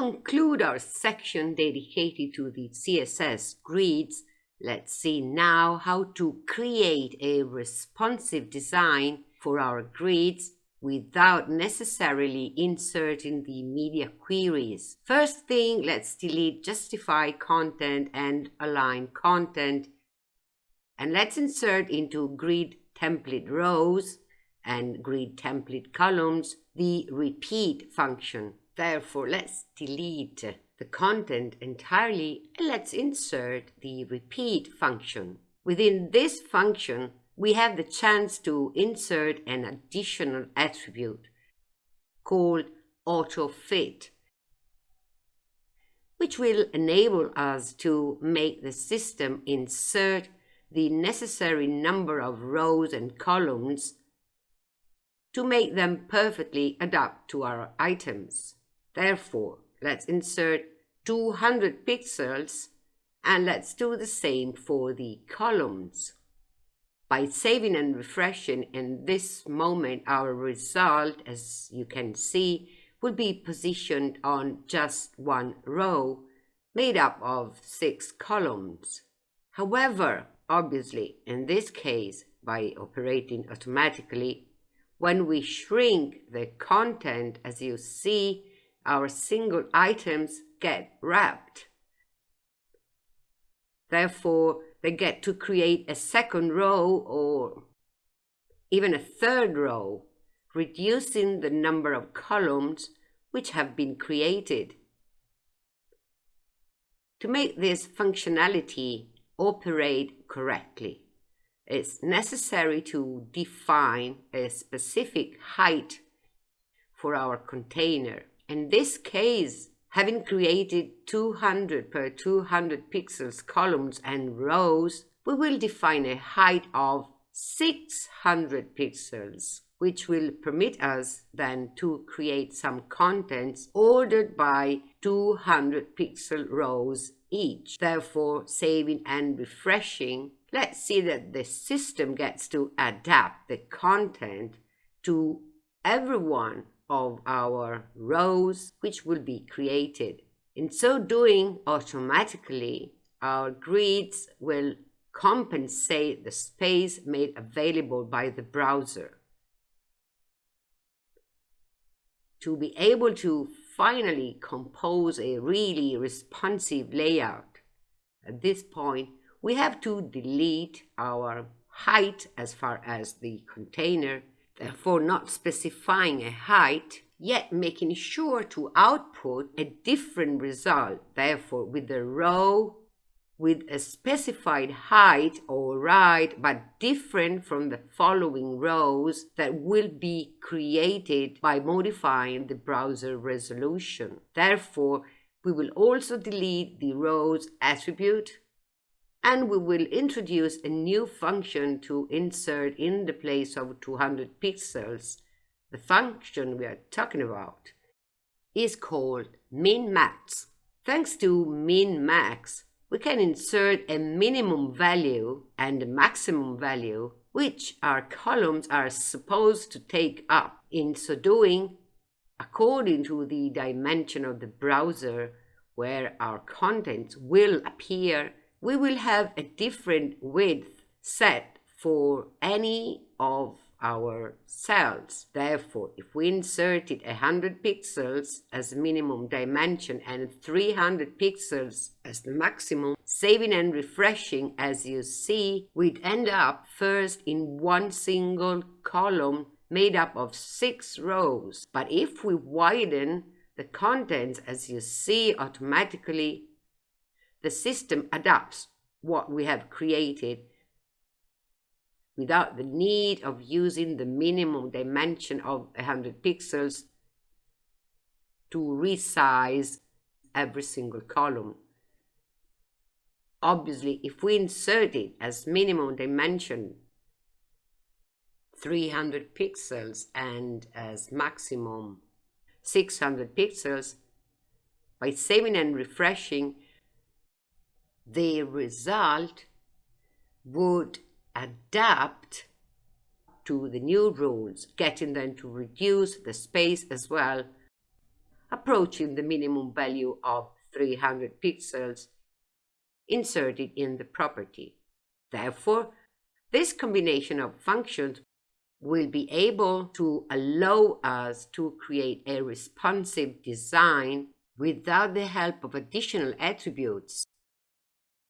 conclude our section dedicated to the CSS grids, let's see now how to create a responsive design for our grids without necessarily inserting the media queries. First thing, let's delete justify content and align content. And let's insert into grid template rows and grid template columns the repeat function. Therefore, let's delete the content entirely and let's insert the repeat function. Within this function, we have the chance to insert an additional attribute called auto-fit, which will enable us to make the system insert the necessary number of rows and columns to make them perfectly adapt to our items. Therefore, let's insert 200 pixels and let's do the same for the columns. By saving and refreshing in this moment, our result, as you can see, will be positioned on just one row made up of six columns. However, obviously, in this case, by operating automatically, when we shrink the content, as you see, our single items get wrapped. Therefore, they get to create a second row or even a third row, reducing the number of columns which have been created. To make this functionality operate correctly, it's necessary to define a specific height for our container. In this case, Having created 200 per 200 pixels columns and rows, we will define a height of 600 pixels, which will permit us then to create some contents ordered by 200 pixel rows each. Therefore, saving and refreshing, let's see that the system gets to adapt the content to everyone of our rows which will be created. In so doing, automatically, our grids will compensate the space made available by the browser. To be able to finally compose a really responsive layout, at this point, we have to delete our height as far as the container therefore not specifying a height, yet making sure to output a different result, therefore with a row with a specified height or right but different from the following rows that will be created by modifying the browser resolution. Therefore, we will also delete the rows attribute and we will introduce a new function to insert in the place of 200 pixels. The function we are talking about is called min-max. Thanks to min-max, we can insert a minimum value and a maximum value which our columns are supposed to take up. In so doing, according to the dimension of the browser where our contents will appear we will have a different width set for any of our cells. Therefore, if we inserted 100 pixels as minimum dimension and 300 pixels as the maximum, saving and refreshing as you see, we'd end up first in one single column made up of six rows. But if we widen the contents as you see automatically the system adapts what we have created without the need of using the minimum dimension of 100 pixels to resize every single column. Obviously, if we insert it as minimum dimension 300 pixels and as maximum 600 pixels, by saving and refreshing, the result would adapt to the new rules, getting them to reduce the space as well. approaching the minimum value of 300 pixels inserted in the property. Therefore, this combination of functions will be able to allow us to create a responsive design without the help of additional attributes